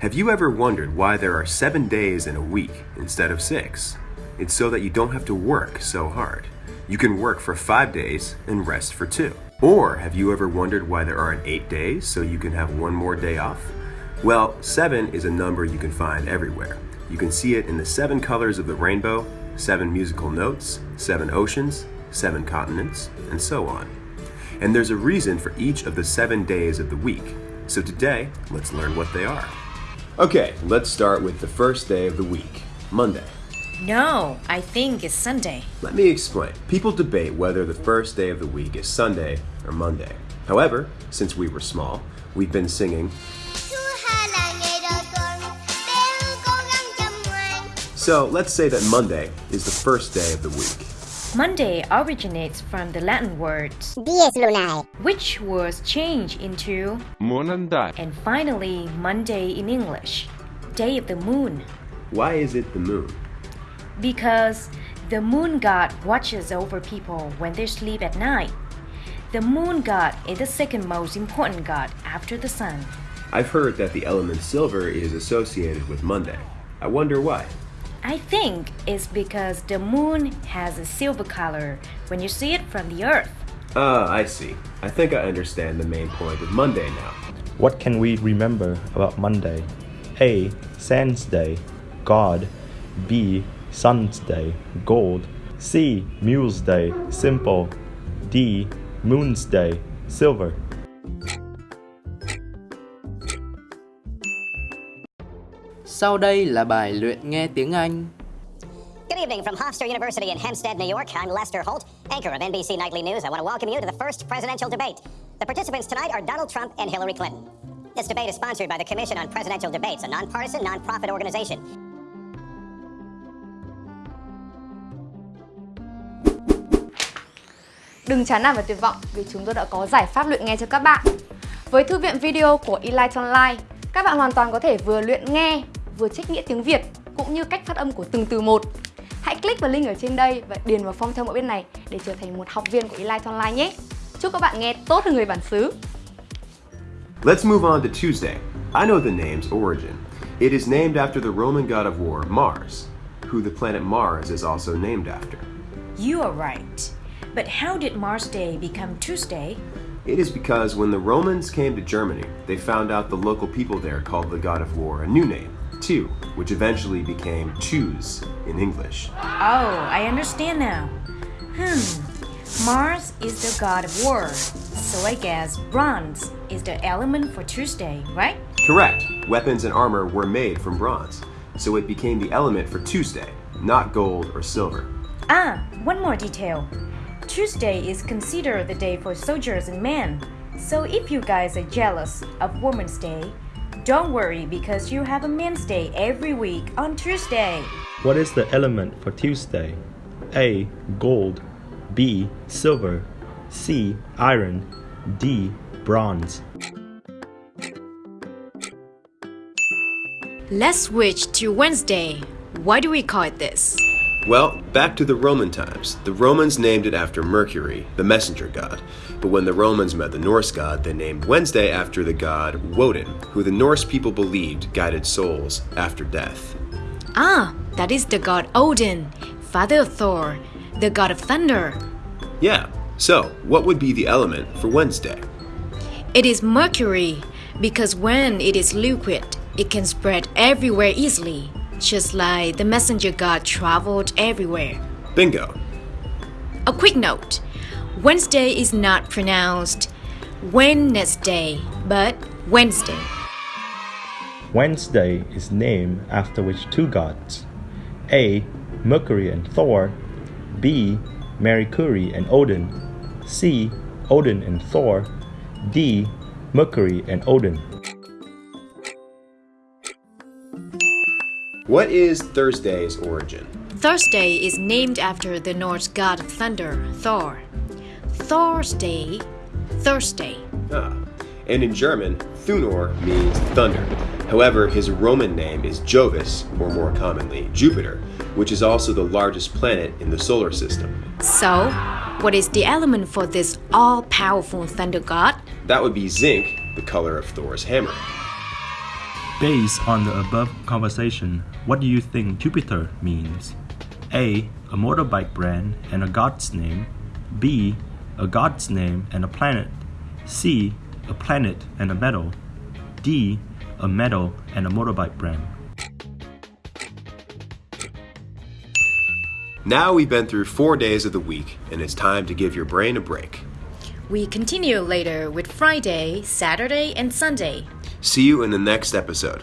Have you ever wondered why there are seven days in a week instead of six? It's so that you don't have to work so hard. You can work for five days and rest for two. Or have you ever wondered why there aren't eight days so you can have one more day off? Well, seven is a number you can find everywhere. You can see it in the seven colors of the rainbow, seven musical notes, seven oceans, seven continents, and so on. And there's a reason for each of the seven days of the week. So today, let's learn what they are. Okay, let's start with the first day of the week, Monday. No, I think it's Sunday. Let me explain. People debate whether the first day of the week is Sunday or Monday. However, since we were small, we've been singing. So let's say that Monday is the first day of the week. Monday originates from the Latin word Dies lunae. which was changed into Måndag. and finally Monday in English, day of the moon, Why is it the moon? because the moon god watches over people when they sleep at night. The moon god is the second most important god after the sun. I've heard that the element silver is associated with Monday. I wonder why. I think it's because the moon has a silver color when you see it from the earth. Ah, I see. I think I understand the main point of Monday now. What can we remember about Monday? A. Sand's Day, God. B. Sun's Day, Gold. C. Mule's Day, Simple. D. Moon's Day, Silver. Sau đây là bài luyện nghe tiếng Anh. Good evening from Hofstra University in Hempstead, New York. I'm Lester Holt, anchor of NBC Nightly News. I want to welcome you to the first presidential debate. The participants tonight are Donald Trump and Hillary Clinton. This debate is sponsored by the Commission on Presidential Debates, a nonpartisan, nonprofit organization. Đừng chán nản và tuyệt vọng vì chúng tôi đã có giải pháp luyện nghe cho các bạn. Với thư viện video của Elite Online, các bạn hoàn toàn có thể vừa luyện nghe, vừa trích nghĩa tiếng Việt cũng như cách phát âm của từng từ một. Hãy click vào link ở trên đây và điền vào form theo mẫu bên này để trở thành một học viên của Elite Online nhé. Chúc các bạn nghe tốt hơn người bản xứ. Let's move on to Tuesday. I know the name's origin. It is named after the Roman god of war, Mars, who the planet Mars is also named after. You are right. But how did Mars Day become Tuesday? It is because when the Romans came to Germany, they found out the local people there called the god of war a new name, Tu, which eventually became Choose in English. Oh, I understand now. Hmm. Mars is the god of war, so I guess bronze is the element for Tuesday, right? Correct. Weapons and armor were made from bronze, so it became the element for Tuesday, not gold or silver. Ah, one more detail. Tuesday is considered the day for soldiers and men. So if you guys are jealous of Women's Day, don't worry because you have a Men's Day every week on Tuesday. What is the element for Tuesday? A. Gold. B. Silver. C. Iron. D. Bronze. Let's switch to Wednesday. Why do we call it this? Well, back to the Roman times. The Romans named it after Mercury, the messenger god. But when the Romans met the Norse god, they named Wednesday after the god Woden, who the Norse people believed guided souls after death. Ah, that is the god Odin, father of Thor, the god of thunder. Yeah, so what would be the element for Wednesday? It is mercury because when it is liquid, it can spread everywhere easily, just like the messenger god traveled everywhere. Bingo. A quick note Wednesday is not pronounced Wednesday, but Wednesday. Wednesday is named after which two gods? A. Mercury and Thor. B. Mercury and Odin. C. Odin and Thor. D. Mercury and Odin. What is Thursday's origin? Thursday is named after the Norse god of thunder, Thor. Thursday, Thursday. Ah, and in German, Thunor means thunder. However, his Roman name is Jovis, or more commonly, Jupiter, which is also the largest planet in the solar system. So, what is the element for this all powerful thunder god? That would be zinc, the color of Thor's hammer. Based on the above conversation, what do you think Jupiter means? A. A motorbike brand and a god's name. B. A god's name and a planet. C. A planet and a metal. D. A metal and a motorbike brand. Now we've been through four days of the week, and it's time to give your brain a break. We continue later with Friday, Saturday, and Sunday. See you in the next episode.